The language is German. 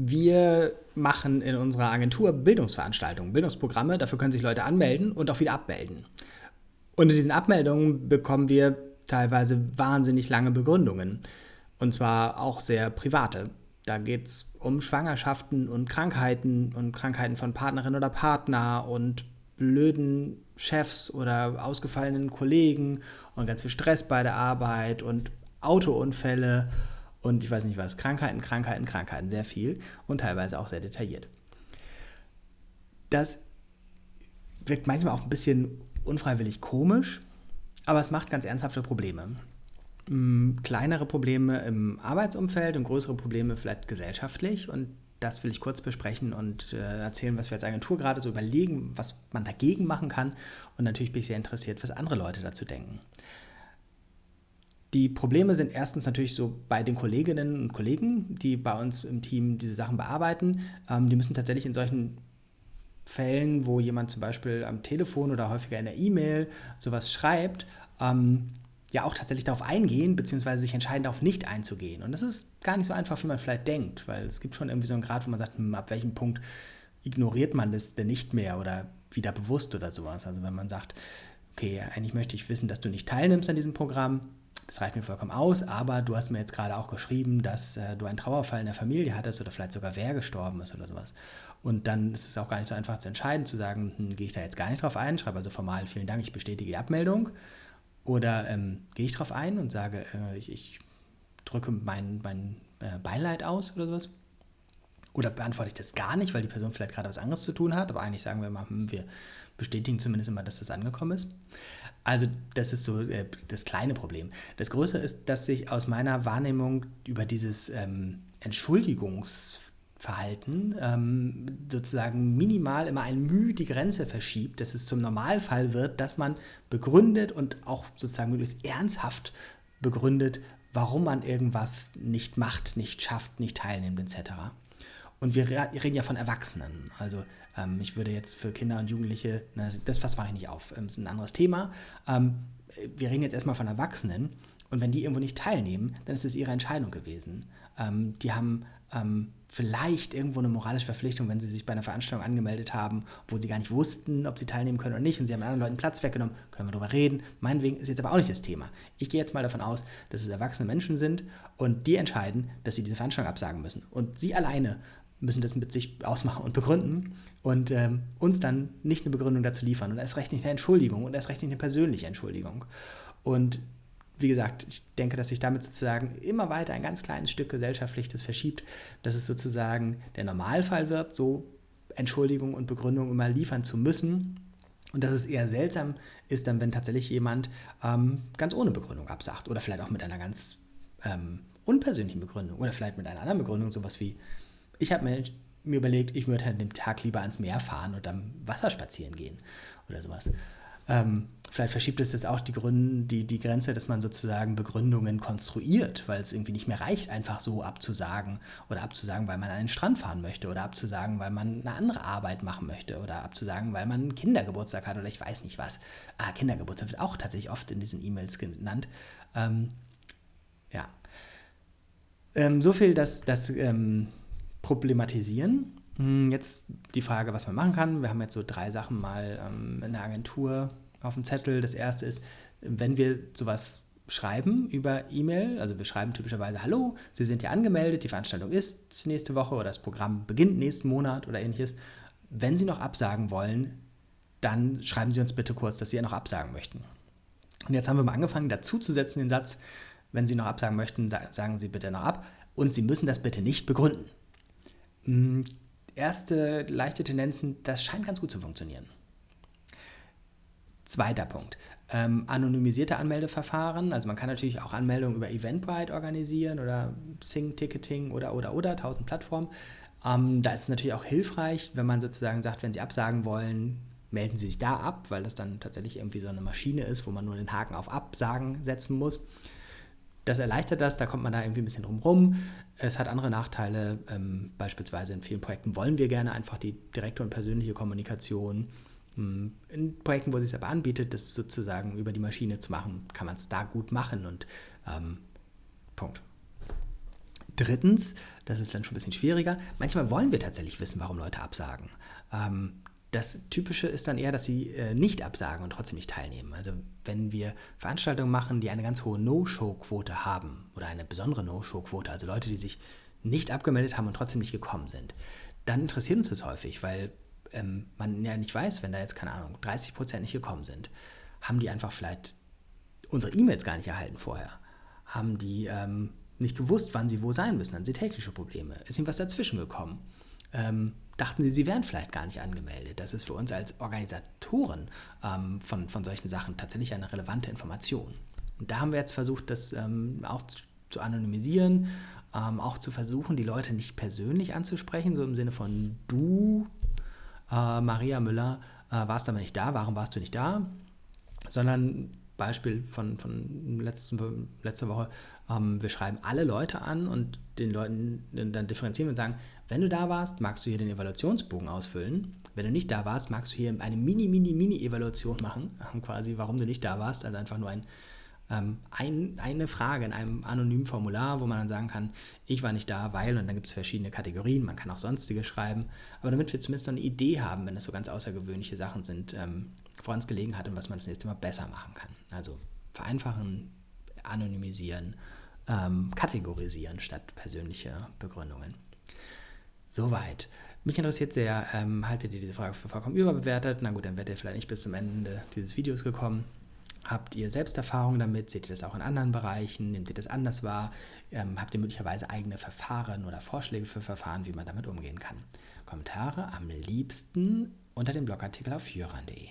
Wir machen in unserer Agentur Bildungsveranstaltungen, Bildungsprogramme. Dafür können sich Leute anmelden und auch wieder abmelden. Und in diesen Abmeldungen bekommen wir teilweise wahnsinnig lange Begründungen. Und zwar auch sehr private. Da geht es um Schwangerschaften und Krankheiten und Krankheiten von Partnerin oder Partner und blöden Chefs oder ausgefallenen Kollegen und ganz viel Stress bei der Arbeit und Autounfälle und ich weiß nicht was, Krankheiten, Krankheiten, Krankheiten, sehr viel und teilweise auch sehr detailliert. Das wirkt manchmal auch ein bisschen unfreiwillig komisch, aber es macht ganz ernsthafte Probleme. Hm, kleinere Probleme im Arbeitsumfeld und größere Probleme vielleicht gesellschaftlich und das will ich kurz besprechen und äh, erzählen, was wir als Agentur gerade so überlegen, was man dagegen machen kann. Und natürlich bin ich sehr interessiert, was andere Leute dazu denken. Die Probleme sind erstens natürlich so bei den Kolleginnen und Kollegen, die bei uns im Team diese Sachen bearbeiten. Ähm, die müssen tatsächlich in solchen Fällen, wo jemand zum Beispiel am Telefon oder häufiger in der E-Mail sowas schreibt, ähm, ja auch tatsächlich darauf eingehen, beziehungsweise sich entscheiden, darauf nicht einzugehen. Und das ist gar nicht so einfach, wie man vielleicht denkt, weil es gibt schon irgendwie so einen Grad, wo man sagt, hm, ab welchem Punkt ignoriert man das denn nicht mehr oder wieder bewusst oder sowas. Also wenn man sagt, okay, eigentlich möchte ich wissen, dass du nicht teilnimmst an diesem Programm, das reicht mir vollkommen aus, aber du hast mir jetzt gerade auch geschrieben, dass äh, du einen Trauerfall in der Familie hattest oder vielleicht sogar wer gestorben ist oder sowas. Und dann ist es auch gar nicht so einfach zu entscheiden, zu sagen, hm, gehe ich da jetzt gar nicht drauf ein, schreibe also formal, vielen Dank, ich bestätige die Abmeldung. Oder ähm, gehe ich drauf ein und sage, äh, ich, ich, drücke mein, mein äh, Beileid aus oder sowas. Oder beantworte ich das gar nicht, weil die Person vielleicht gerade was anderes zu tun hat, aber eigentlich sagen wir mal, hm, wir bestätigen zumindest immer, dass das angekommen ist. Also das ist so äh, das kleine Problem. Das größere ist, dass sich aus meiner Wahrnehmung über dieses ähm, Entschuldigungsverhalten ähm, sozusagen minimal immer ein Mühe die Grenze verschiebt, dass es zum Normalfall wird, dass man begründet und auch sozusagen möglichst ernsthaft begründet, warum man irgendwas nicht macht, nicht schafft, nicht teilnimmt etc. Und wir reden ja von Erwachsenen. Also ähm, ich würde jetzt für Kinder und Jugendliche, na, das mache ich nicht auf, ähm, ist ein anderes Thema. Ähm, wir reden jetzt erstmal von Erwachsenen. Und wenn die irgendwo nicht teilnehmen, dann ist es ihre Entscheidung gewesen. Ähm, die haben ähm, vielleicht irgendwo eine moralische Verpflichtung, wenn sie sich bei einer Veranstaltung angemeldet haben, wo sie gar nicht wussten, ob sie teilnehmen können oder nicht, und sie haben anderen Leuten Platz weggenommen, können wir darüber reden. Meinetwegen ist jetzt aber auch nicht das Thema. Ich gehe jetzt mal davon aus, dass es erwachsene Menschen sind und die entscheiden, dass sie diese Veranstaltung absagen müssen. Und sie alleine müssen das mit sich ausmachen und begründen und ähm, uns dann nicht eine Begründung dazu liefern und erst recht nicht eine Entschuldigung und erst recht nicht eine persönliche Entschuldigung. Und wie gesagt, ich denke, dass sich damit sozusagen immer weiter ein ganz kleines Stück gesellschaftlich das verschiebt, dass es sozusagen der Normalfall wird, so Entschuldigung und Begründung immer liefern zu müssen. Und dass es eher seltsam ist, dann, wenn tatsächlich jemand ähm, ganz ohne Begründung absagt oder vielleicht auch mit einer ganz ähm, unpersönlichen Begründung oder vielleicht mit einer anderen Begründung, sowas wie, ich habe mir, mir überlegt, ich würde an dem Tag lieber ans Meer fahren und am Wasser spazieren gehen oder sowas. Ähm, vielleicht verschiebt es jetzt auch die, Gründe, die, die Grenze, dass man sozusagen Begründungen konstruiert, weil es irgendwie nicht mehr reicht, einfach so abzusagen oder abzusagen, weil man an den Strand fahren möchte oder abzusagen, weil man eine andere Arbeit machen möchte oder abzusagen, weil man einen Kindergeburtstag hat oder ich weiß nicht was. Ah, Kindergeburtstag wird auch tatsächlich oft in diesen E-Mails genannt. Ähm, ja. Ähm, so viel, dass, dass ähm, problematisieren. Hm, jetzt die Frage, was man machen kann. Wir haben jetzt so drei Sachen mal ähm, in der Agentur auf dem Zettel. Das erste ist, wenn wir sowas schreiben über E-Mail, also wir schreiben typischerweise, hallo, Sie sind ja angemeldet, die Veranstaltung ist nächste Woche oder das Programm beginnt nächsten Monat oder ähnliches. Wenn Sie noch absagen wollen, dann schreiben Sie uns bitte kurz, dass Sie ja noch absagen möchten. Und jetzt haben wir mal angefangen, dazu zu setzen den Satz, wenn Sie noch absagen möchten, sagen Sie bitte noch ab und Sie müssen das bitte nicht begründen. Hm, erste leichte Tendenzen, das scheint ganz gut zu funktionieren. Zweiter Punkt. Ähm, anonymisierte Anmeldeverfahren. Also man kann natürlich auch Anmeldungen über Eventbrite organisieren oder Sing Ticketing oder oder oder, tausend Plattformen. Ähm, da ist es natürlich auch hilfreich, wenn man sozusagen sagt, wenn Sie absagen wollen, melden Sie sich da ab, weil das dann tatsächlich irgendwie so eine Maschine ist, wo man nur den Haken auf Absagen setzen muss. Das erleichtert das, da kommt man da irgendwie ein bisschen drum rum. Es hat andere Nachteile, ähm, beispielsweise in vielen Projekten wollen wir gerne einfach die direkte und persönliche Kommunikation. Hm, in Projekten, wo es sich aber anbietet, das sozusagen über die Maschine zu machen, kann man es da gut machen und ähm, Punkt. Drittens, das ist dann schon ein bisschen schwieriger, manchmal wollen wir tatsächlich wissen, warum Leute absagen. Ähm, das Typische ist dann eher, dass sie äh, nicht absagen und trotzdem nicht teilnehmen. Also wenn wir Veranstaltungen machen, die eine ganz hohe No-Show-Quote haben oder eine besondere No-Show-Quote, also Leute, die sich nicht abgemeldet haben und trotzdem nicht gekommen sind, dann interessiert uns das häufig, weil ähm, man ja nicht weiß, wenn da jetzt, keine Ahnung, 30 Prozent nicht gekommen sind, haben die einfach vielleicht unsere E-Mails gar nicht erhalten vorher. Haben die ähm, nicht gewusst, wann sie wo sein müssen, haben sie technische Probleme. Ist ihnen was dazwischen gekommen? Ähm, dachten sie, sie wären vielleicht gar nicht angemeldet. Das ist für uns als Organisatoren ähm, von, von solchen Sachen tatsächlich eine relevante Information. Und da haben wir jetzt versucht, das ähm, auch zu anonymisieren, ähm, auch zu versuchen, die Leute nicht persönlich anzusprechen, so im Sinne von du, äh, Maria Müller, äh, warst aber nicht da, warum warst du nicht da? Sondern Beispiel von, von letzten, letzter Woche, ähm, wir schreiben alle Leute an und den Leuten dann differenzieren und sagen, wenn du da warst, magst du hier den Evaluationsbogen ausfüllen. Wenn du nicht da warst, magst du hier eine mini, mini, mini Evaluation machen, quasi warum du nicht da warst, also einfach nur ein, ähm, ein, eine Frage in einem anonymen Formular, wo man dann sagen kann, ich war nicht da, weil, und dann gibt es verschiedene Kategorien, man kann auch sonstige schreiben, aber damit wir zumindest so eine Idee haben, wenn es so ganz außergewöhnliche Sachen sind, ähm, woran es gelegen hat und was man das nächste Mal besser machen kann. Also vereinfachen, anonymisieren, ähm, kategorisieren statt persönliche Begründungen. Soweit. Mich interessiert sehr, ähm, haltet ihr diese Frage für vollkommen überbewertet? Na gut, dann werdet ihr vielleicht nicht bis zum Ende dieses Videos gekommen. Habt ihr selbst Erfahrungen damit? Seht ihr das auch in anderen Bereichen? Nehmt ihr das anders wahr? Ähm, habt ihr möglicherweise eigene Verfahren oder Vorschläge für Verfahren, wie man damit umgehen kann? Kommentare am liebsten unter dem Blogartikel auf jöran.de.